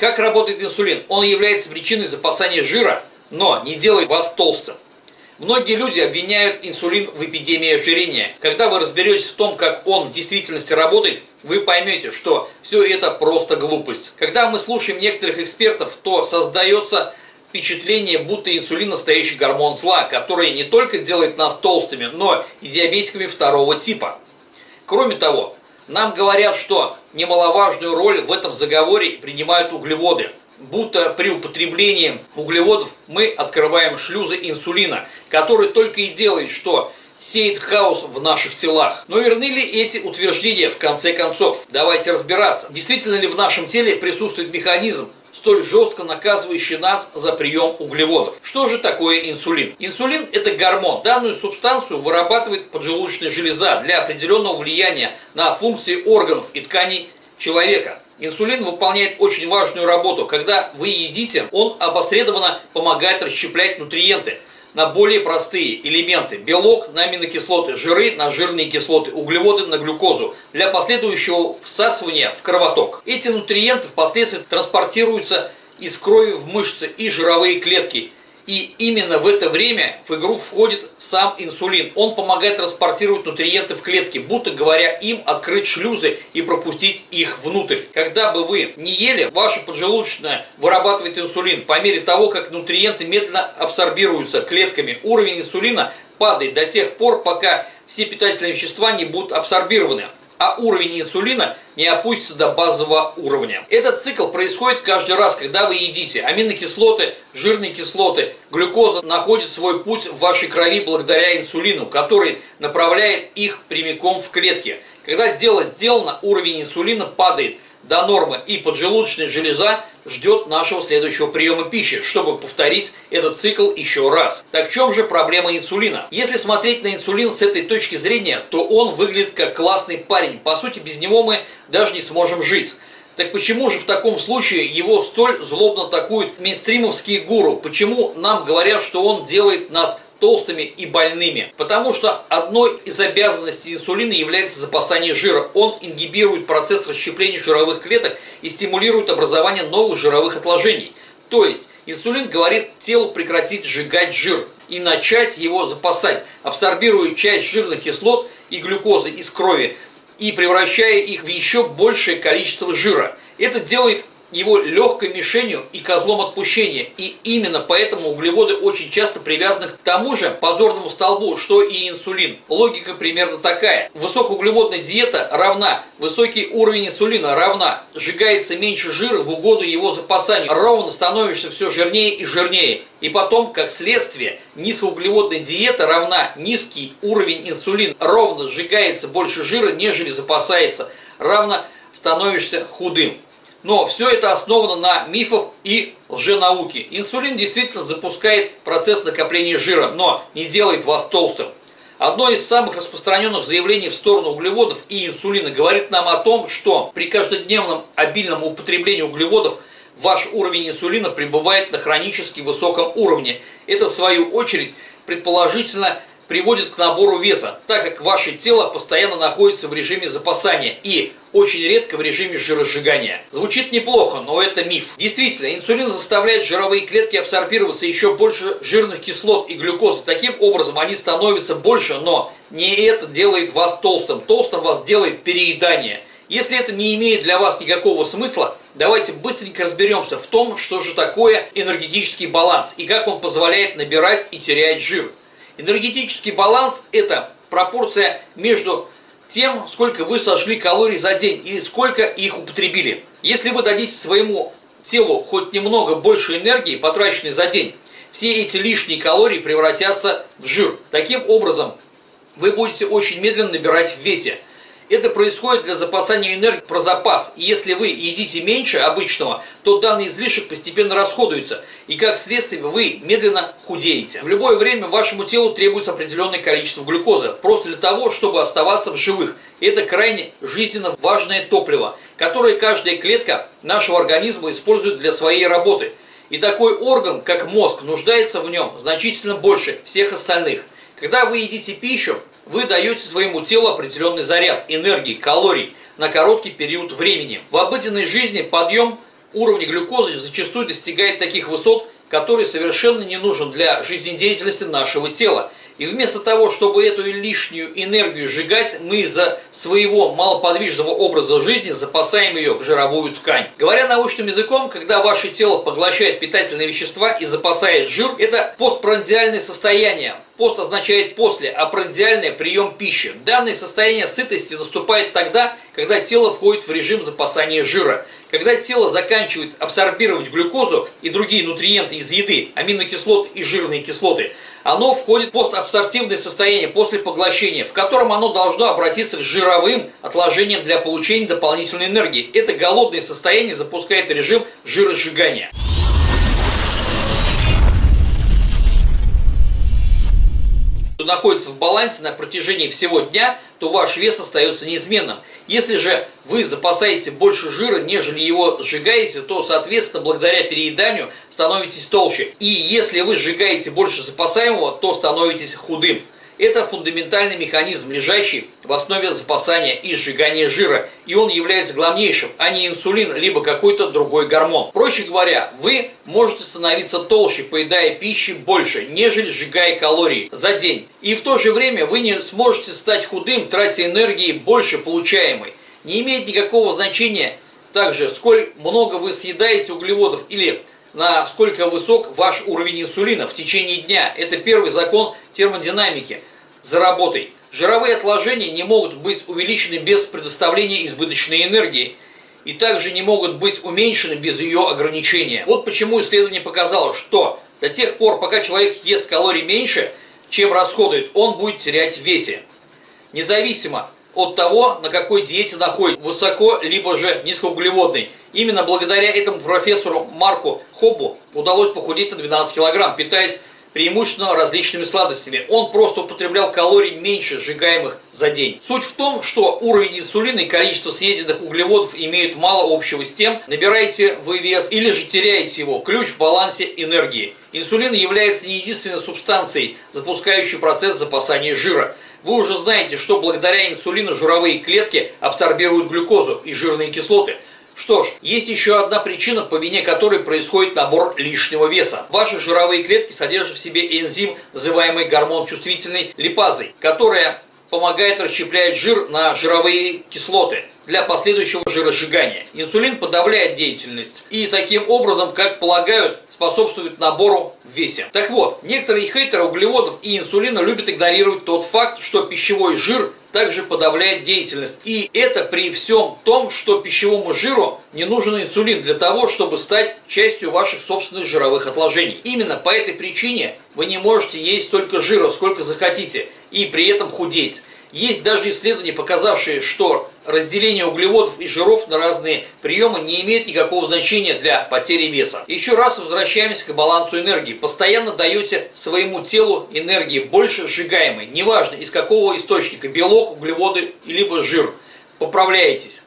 Как работает инсулин? Он является причиной запасания жира, но не делает вас толстым. Многие люди обвиняют инсулин в эпидемии ожирения. Когда вы разберетесь в том, как он в действительности работает, вы поймете, что все это просто глупость. Когда мы слушаем некоторых экспертов, то создается впечатление, будто инсулин настоящий гормон зла, который не только делает нас толстыми, но и диабетиками второго типа. Кроме того, нам говорят, что немаловажную роль в этом заговоре принимают углеводы будто при употреблении углеводов мы открываем шлюзы инсулина, который только и делает, что сеет хаос в наших телах. Но верны ли эти утверждения в конце концов? Давайте разбираться. Действительно ли в нашем теле присутствует механизм, столь жестко наказывающий нас за прием углеводов. Что же такое инсулин? Инсулин – это гормон. Данную субстанцию вырабатывает поджелудочная железа для определенного влияния на функции органов и тканей человека. Инсулин выполняет очень важную работу. Когда вы едите, он опосредованно помогает расщеплять нутриенты на более простые элементы. Белок на аминокислоты, жиры на жирные кислоты, углеводы на глюкозу для последующего всасывания в кровоток. Эти нутриенты впоследствии транспортируются из крови в мышцы и жировые клетки и именно в это время в игру входит сам инсулин. Он помогает транспортировать нутриенты в клетке, будто говоря им открыть шлюзы и пропустить их внутрь. Когда бы вы не ели, ваша поджелудочная вырабатывает инсулин. По мере того, как нутриенты медленно абсорбируются клетками, уровень инсулина падает до тех пор, пока все питательные вещества не будут абсорбированы а уровень инсулина не опустится до базового уровня. Этот цикл происходит каждый раз, когда вы едите. Аминокислоты, жирные кислоты, глюкоза находит свой путь в вашей крови благодаря инсулину, который направляет их прямиком в клетки. Когда дело сделано, уровень инсулина падает – до нормы и поджелудочная железа ждет нашего следующего приема пищи, чтобы повторить этот цикл еще раз. Так в чем же проблема инсулина? Если смотреть на инсулин с этой точки зрения, то он выглядит как классный парень. По сути, без него мы даже не сможем жить. Так почему же в таком случае его столь злобно атакуют мейнстримовские гуру? Почему нам говорят, что он делает нас толстыми и больными. Потому что одной из обязанностей инсулина является запасание жира. Он ингибирует процесс расщепления жировых клеток и стимулирует образование новых жировых отложений. То есть инсулин говорит телу прекратить сжигать жир и начать его запасать, абсорбируя часть жирных кислот и глюкозы из крови и превращая их в еще большее количество жира. Это делает его легкой мишенью и козлом отпущения. И именно поэтому углеводы очень часто привязаны к тому же позорному столбу, что и инсулин. Логика примерно такая. Высокоуглеводная диета равна высокий уровень инсулина равна сжигается меньше жира в угоду его запасанию. Ровно становишься все жирнее и жирнее. И потом, как следствие, низкоуглеводная диета равна низкий уровень инсулина. Ровно сжигается больше жира, нежели запасается. Равно становишься худым. Но все это основано на мифах и лженауке. Инсулин действительно запускает процесс накопления жира, но не делает вас толстым. Одно из самых распространенных заявлений в сторону углеводов и инсулина говорит нам о том, что при каждодневном обильном употреблении углеводов ваш уровень инсулина пребывает на хронически высоком уровне. Это в свою очередь предположительно приводит к набору веса, так как ваше тело постоянно находится в режиме запасания и очень редко в режиме жиросжигания. Звучит неплохо, но это миф. Действительно, инсулин заставляет жировые клетки абсорбироваться еще больше жирных кислот и глюкозы. Таким образом, они становятся больше, но не это делает вас толстым. Толстым вас делает переедание. Если это не имеет для вас никакого смысла, давайте быстренько разберемся в том, что же такое энергетический баланс и как он позволяет набирать и терять жир. Энергетический баланс – это пропорция между тем, сколько вы сожгли калорий за день и сколько их употребили. Если вы дадите своему телу хоть немного больше энергии, потраченной за день, все эти лишние калории превратятся в жир. Таким образом, вы будете очень медленно набирать в весе. Это происходит для запасания энергии про запас. И если вы едите меньше обычного, то данный излишек постепенно расходуется. И как следствие вы медленно худеете. В любое время вашему телу требуется определенное количество глюкозы. Просто для того, чтобы оставаться в живых. Это крайне жизненно важное топливо, которое каждая клетка нашего организма использует для своей работы. И такой орган, как мозг, нуждается в нем значительно больше всех остальных. Когда вы едите пищу, вы даете своему телу определенный заряд энергии, калорий на короткий период времени. В обыденной жизни подъем уровень глюкозы зачастую достигает таких высот, которые совершенно не нужен для жизнедеятельности нашего тела. И вместо того, чтобы эту лишнюю энергию сжигать, мы из-за своего малоподвижного образа жизни запасаем ее в жировую ткань. Говоря научным языком, когда ваше тело поглощает питательные вещества и запасает жир, это постпрандиальное состояние. Пост означает после, а прандиальное – прием пищи. Данное состояние сытости наступает тогда, когда тело входит в режим запасания жира. Когда тело заканчивает абсорбировать глюкозу и другие нутриенты из еды, аминокислоты и жирные кислоты, оно входит в постабсортивное состояние после поглощения, в котором оно должно обратиться к жировым отложениям для получения дополнительной энергии. Это голодное состояние запускает режим жиросжигания. находится в балансе на протяжении всего дня, то ваш вес остается неизменным. Если же вы запасаете больше жира, нежели его сжигаете, то, соответственно, благодаря перееданию становитесь толще. И если вы сжигаете больше запасаемого, то становитесь худым. Это фундаментальный механизм, лежащий в основе запасания и сжигания жира, и он является главнейшим, а не инсулин, либо какой-то другой гормон. Проще говоря, вы можете становиться толще, поедая пищи больше, нежели сжигая калории за день. И в то же время вы не сможете стать худым, тратя энергии больше получаемой. Не имеет никакого значения также, сколь много вы съедаете углеводов или насколько высок ваш уровень инсулина в течение дня. Это первый закон термодинамики за работой. Жировые отложения не могут быть увеличены без предоставления избыточной энергии и также не могут быть уменьшены без ее ограничения. Вот почему исследование показало, что до тех пор, пока человек ест калорий меньше, чем расходует, он будет терять в весе. Независимо от того, на какой диете находится, высоко либо же низкоуглеводный. Именно благодаря этому профессору Марку Хоббу удалось похудеть на 12 килограмм, питаясь преимущественно различными сладостями. Он просто употреблял калорий меньше сжигаемых за день. Суть в том, что уровень инсулина и количество съеденных углеводов имеют мало общего с тем, набираете вы вес или же теряете его. Ключ в балансе энергии. Инсулин является не единственной субстанцией, запускающей процесс запасания жира. Вы уже знаете, что благодаря инсулину жировые клетки абсорбируют глюкозу и жирные кислоты – что ж, есть еще одна причина, по вине которой происходит набор лишнего веса. Ваши жировые клетки содержат в себе энзим, называемый гормон чувствительной липазой, которая помогает расщеплять жир на жировые кислоты для последующего жиросжигания. Инсулин подавляет деятельность и таким образом, как полагают, способствует набору в весе. Так вот, некоторые хейтеры углеводов и инсулина любят игнорировать тот факт, что пищевой жир также подавляет деятельность. И это при всем том, что пищевому жиру не нужен инсулин для того, чтобы стать частью ваших собственных жировых отложений. Именно по этой причине вы не можете есть столько жира, сколько захотите, и при этом худеть. Есть даже исследования, показавшие, что разделение углеводов и жиров на разные приемы не имеет никакого значения для потери веса. Еще раз возвращаемся к балансу энергии. Постоянно даете своему телу энергии больше сжигаемой, неважно из какого источника, белок, углеводы, либо жир. Поправляетесь.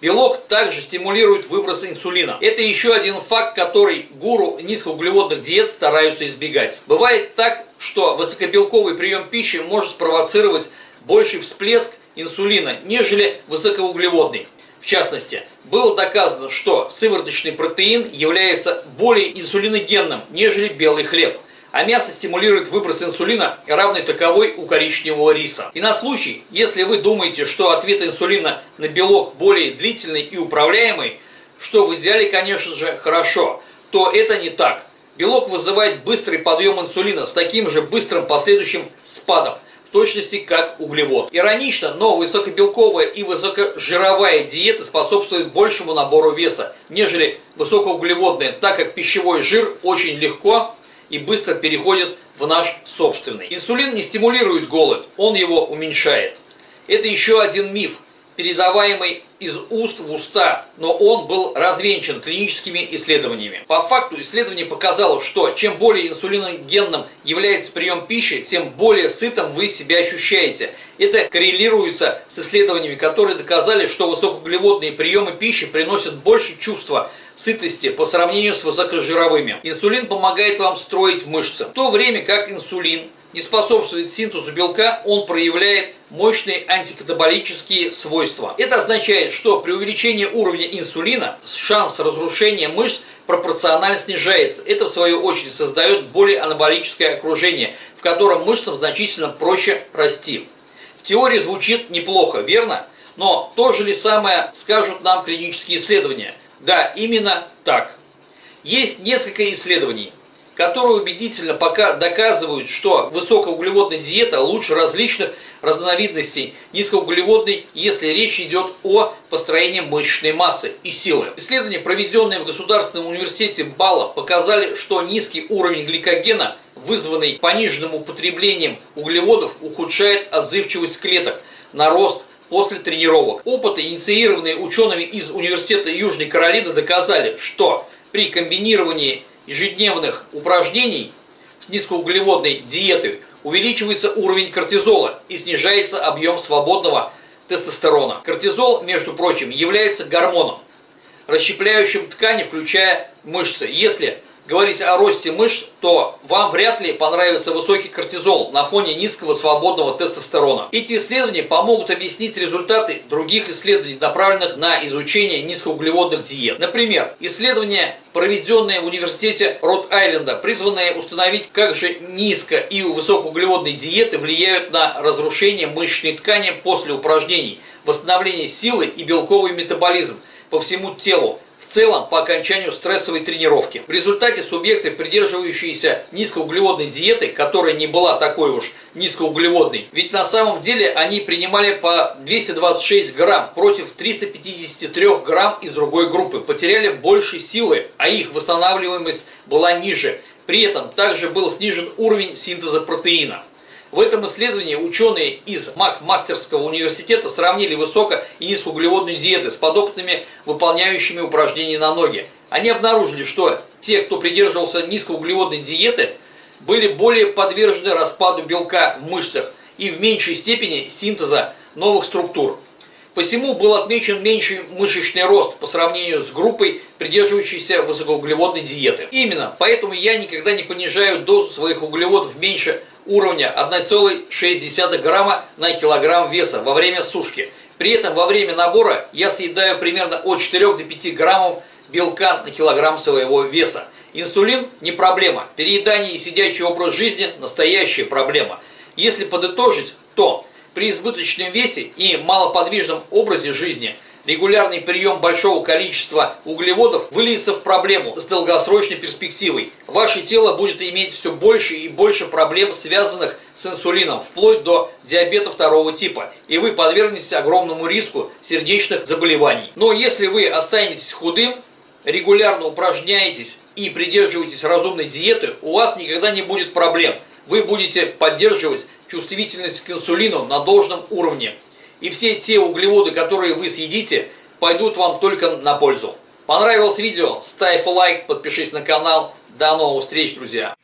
Белок также стимулирует выброс инсулина. Это еще один факт, который гуру низкоуглеводных диет стараются избегать. Бывает так, что высокобелковый прием пищи может спровоцировать больший всплеск инсулина, нежели высокоуглеводный. В частности, было доказано, что сывороточный протеин является более инсулиногенным, нежели белый хлеб, а мясо стимулирует выброс инсулина, равный таковой у коричневого риса. И на случай, если вы думаете, что ответ инсулина на белок более длительный и управляемый, что в идеале, конечно же, хорошо, то это не так. Белок вызывает быстрый подъем инсулина с таким же быстрым последующим спадом точности как углевод. Иронично, но высокобелковая и высокожировая диета способствует большему набору веса, нежели высокоуглеводная, так как пищевой жир очень легко и быстро переходит в наш собственный. Инсулин не стимулирует голод, он его уменьшает. Это еще один миф, передаваемый из уст в уста, но он был развенчан клиническими исследованиями. По факту исследование показало, что чем более инсулиногенным является прием пищи, тем более сытым вы себя ощущаете. Это коррелируется с исследованиями, которые доказали, что высокоуглеводные приемы пищи приносят больше чувства сытости по сравнению с высокожировыми. Инсулин помогает вам строить мышцы, в то время как инсулин не способствует синтезу белка, он проявляет мощные антикатаболические свойства. Это означает, что при увеличении уровня инсулина шанс разрушения мышц пропорционально снижается. Это в свою очередь создает более анаболическое окружение, в котором мышцам значительно проще расти. В теории звучит неплохо, верно? Но то же ли самое скажут нам клинические исследования? Да, именно так. Есть несколько исследований, которые убедительно пока доказывают, что высокоуглеводная диета лучше различных разновидностей низкоуглеводной, если речь идет о построении мышечной массы и силы. Исследования, проведенные в Государственном университете Бала, показали, что низкий уровень гликогена, вызванный пониженным употреблением углеводов, ухудшает отзывчивость клеток на рост после тренировок. Опыты, инициированные учеными из Университета Южной Каролины, доказали, что при комбинировании ежедневных упражнений с низкоуглеводной диетой увеличивается уровень кортизола и снижается объем свободного тестостерона. Кортизол, между прочим, является гормоном, расщепляющим ткани, включая мышцы. Если говорить о росте мышц, то вам вряд ли понравится высокий кортизол на фоне низкого свободного тестостерона. Эти исследования помогут объяснить результаты других исследований, направленных на изучение низкоуглеводных диет. Например, исследования, проведенные в университете Род-Айленда, призванные установить, как же низко и высокоуглеводные диеты влияют на разрушение мышечной ткани после упражнений, восстановление силы и белковый метаболизм по всему телу, целом по окончанию стрессовой тренировки. В результате субъекты, придерживающиеся низкоуглеводной диеты, которая не была такой уж низкоуглеводной, ведь на самом деле они принимали по 226 грамм против 353 грамм из другой группы, потеряли больше силы, а их восстанавливаемость была ниже. При этом также был снижен уровень синтеза протеина. В этом исследовании ученые из Макмастерского университета сравнили высоко- и низкоуглеводные диеты с подопытными, выполняющими упражнения на ноги. Они обнаружили, что те, кто придерживался низкоуглеводной диеты, были более подвержены распаду белка в мышцах и в меньшей степени синтеза новых структур. Посему был отмечен меньший мышечный рост по сравнению с группой, придерживающейся высокоуглеводной диеты. Именно поэтому я никогда не понижаю дозу своих углеводов меньше уровня 1,6 грамма на килограмм веса во время сушки. При этом во время набора я съедаю примерно от 4 до 5 граммов белка на килограмм своего веса. Инсулин не проблема, переедание и сидячий образ жизни – настоящая проблема. Если подытожить, то при избыточном весе и малоподвижном образе жизни – регулярный прием большого количества углеводов выльется в проблему с долгосрочной перспективой. Ваше тело будет иметь все больше и больше проблем, связанных с инсулином, вплоть до диабета второго типа, и вы подвергнетесь огромному риску сердечных заболеваний. Но если вы останетесь худым, регулярно упражняетесь и придерживаетесь разумной диеты, у вас никогда не будет проблем. Вы будете поддерживать чувствительность к инсулину на должном уровне и все те углеводы, которые вы съедите, пойдут вам только на пользу. Понравилось видео? Ставь лайк, подпишись на канал. До новых встреч, друзья!